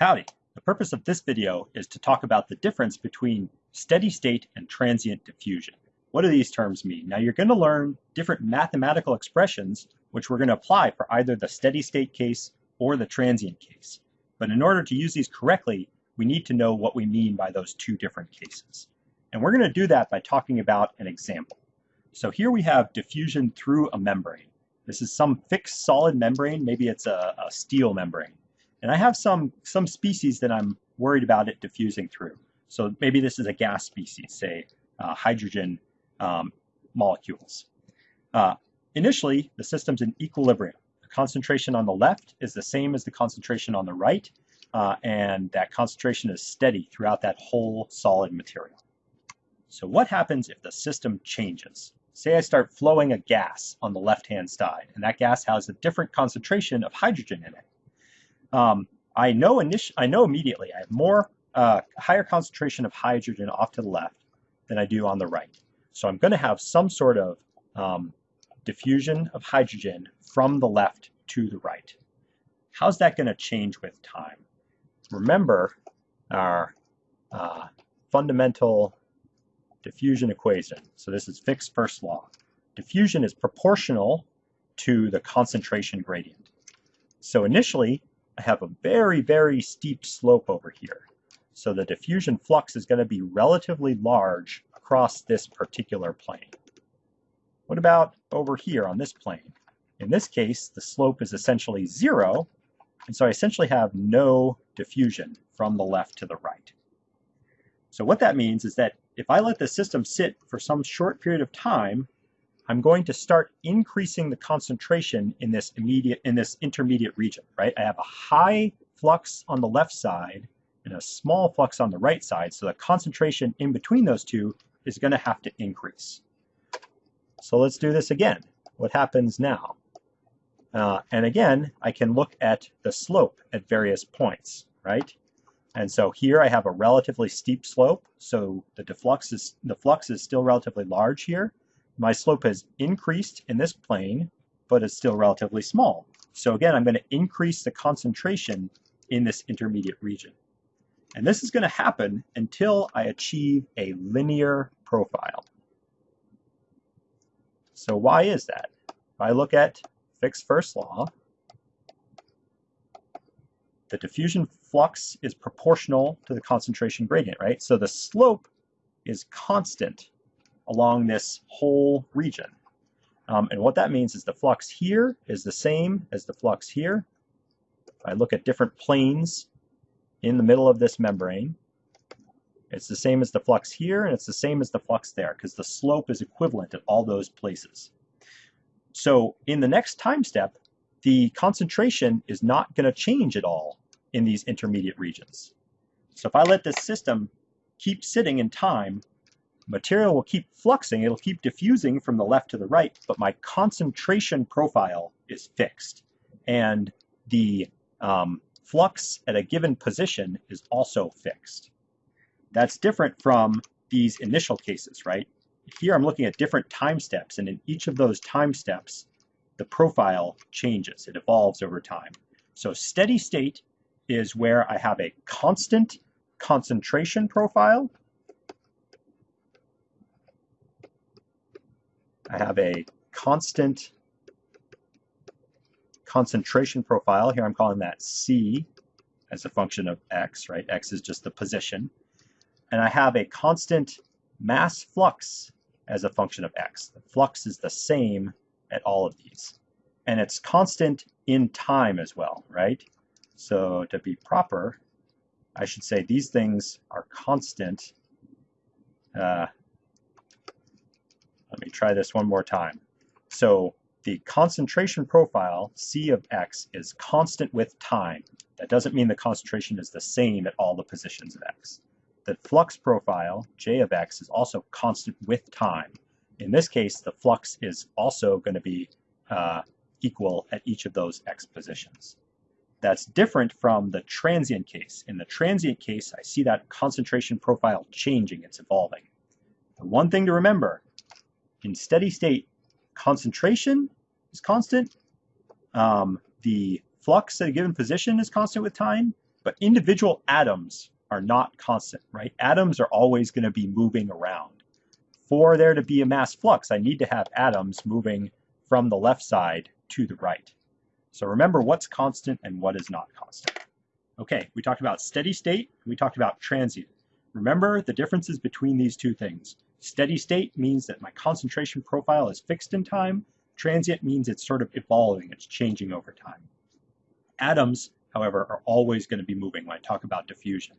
Howdy! The purpose of this video is to talk about the difference between steady state and transient diffusion. What do these terms mean? Now you're going to learn different mathematical expressions which we're going to apply for either the steady state case or the transient case. But in order to use these correctly, we need to know what we mean by those two different cases. And we're going to do that by talking about an example. So here we have diffusion through a membrane. This is some fixed solid membrane, maybe it's a, a steel membrane. And I have some, some species that I'm worried about it diffusing through. So maybe this is a gas species, say uh, hydrogen um, molecules. Uh, initially, the system's in equilibrium. The concentration on the left is the same as the concentration on the right, uh, and that concentration is steady throughout that whole solid material. So what happens if the system changes? Say I start flowing a gas on the left-hand side, and that gas has a different concentration of hydrogen in it um, I know I know immediately I have more uh, higher concentration of hydrogen off to the left than I do on the right. So I'm going to have some sort of um, diffusion of hydrogen from the left to the right. How's that going to change with time? Remember our uh, fundamental diffusion equation. So this is Fick's first law. Diffusion is proportional to the concentration gradient. So initially, I have a very, very steep slope over here. So the diffusion flux is going to be relatively large across this particular plane. What about over here on this plane? In this case, the slope is essentially zero, and so I essentially have no diffusion from the left to the right. So what that means is that if I let the system sit for some short period of time, I'm going to start increasing the concentration in this immediate in this intermediate region, right? I have a high flux on the left side and a small flux on the right side, so the concentration in between those two is going to have to increase. So let's do this again. What happens now? Uh, and again, I can look at the slope at various points, right? And so here I have a relatively steep slope, so the is, the flux is still relatively large here my slope has increased in this plane, but it's still relatively small. So again, I'm going to increase the concentration in this intermediate region. And this is going to happen until I achieve a linear profile. So why is that? If I look at Fick's first law, the diffusion flux is proportional to the concentration gradient, right? So the slope is constant along this whole region. Um, and what that means is the flux here is the same as the flux here. If I look at different planes in the middle of this membrane, it's the same as the flux here, and it's the same as the flux there, because the slope is equivalent at all those places. So in the next time step, the concentration is not going to change at all in these intermediate regions. So if I let this system keep sitting in time, material will keep fluxing, it'll keep diffusing from the left to the right, but my concentration profile is fixed. And the um, flux at a given position is also fixed. That's different from these initial cases, right? Here I'm looking at different time steps, and in each of those time steps, the profile changes. It evolves over time. So steady state is where I have a constant concentration profile I have a constant concentration profile. Here I'm calling that C as a function of x, right? x is just the position. And I have a constant mass flux as a function of x. The flux is the same at all of these. And it's constant in time as well, right? So to be proper, I should say these things are constant uh, try this one more time. So the concentration profile, C of x, is constant with time. That doesn't mean the concentration is the same at all the positions of x. The flux profile, J of x, is also constant with time. In this case, the flux is also going to be uh, equal at each of those x positions. That's different from the transient case. In the transient case, I see that concentration profile changing, it's evolving. The one thing to remember in steady state, concentration is constant. Um, the flux at a given position is constant with time, But individual atoms are not constant, right? Atoms are always going to be moving around. For there to be a mass flux, I need to have atoms moving from the left side to the right. So remember what's constant and what is not constant. Okay, we talked about steady state, we talked about transient. Remember the differences between these two things. Steady state means that my concentration profile is fixed in time. Transient means it's sort of evolving, it's changing over time. Atoms, however, are always going to be moving when I talk about diffusion.